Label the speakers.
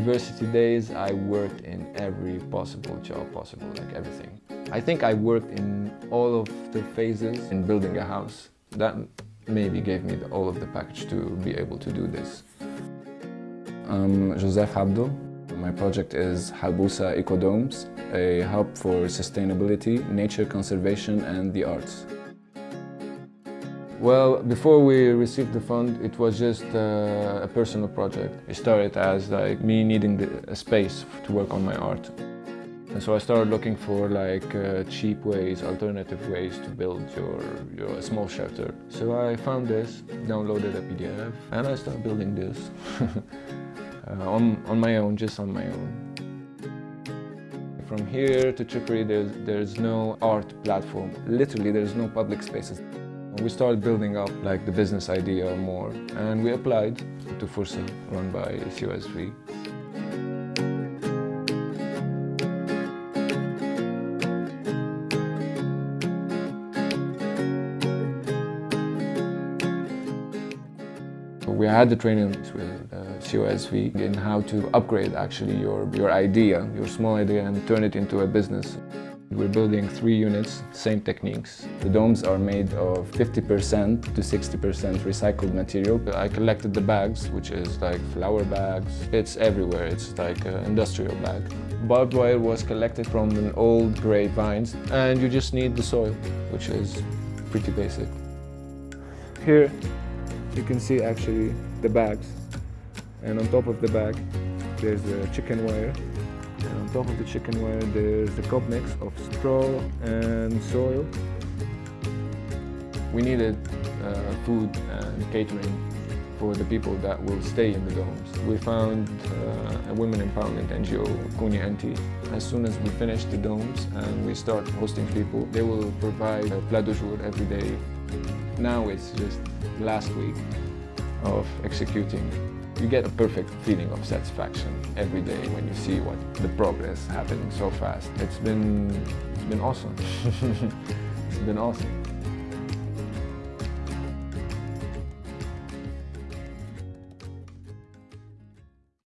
Speaker 1: University days, I worked in every possible job possible, like everything. I think I worked in all of the phases in building a house. That maybe gave me the, all of the package to be able to do this. I'm Joseph Abdo. My project is Halbusa Ecodomes, a hub for sustainability, nature conservation and the arts. Well, before we received the fund, it was just uh, a personal project. It started as like me needing the, a space to work on my art. And so I started looking for like uh, cheap ways, alternative ways to build your, your small shelter. So I found this, downloaded a PDF, and I started building this uh, on, on my own, just on my own. From here to Tripoli, there's, there's no art platform. Literally, there's no public spaces. We started building up like the business idea more and we applied to Fursa run by COSV. We had the trainings with uh, COSV in how to upgrade actually your, your idea, your small idea and turn it into a business. We're building three units, same techniques. The domes are made of 50% to 60% recycled material. I collected the bags, which is like flour bags. It's everywhere, it's like an industrial bag. Barbed wire was collected from an old grapevines and you just need the soil, which is pretty basic. Here you can see actually the bags and on top of the bag there's a chicken wire and on top of the chicken wire, there's a cob mix of straw and soil. We needed uh, food and catering for the people that will stay in the domes. We found uh, a women empowerment NGO, Kuni Anti. As soon as we finish the domes and we start hosting people, they will provide a plat du jour every day. Now it's just last week of executing you get a perfect feeling of satisfaction every day when you see what the progress happening so fast. It's been, it's been awesome. it's been awesome.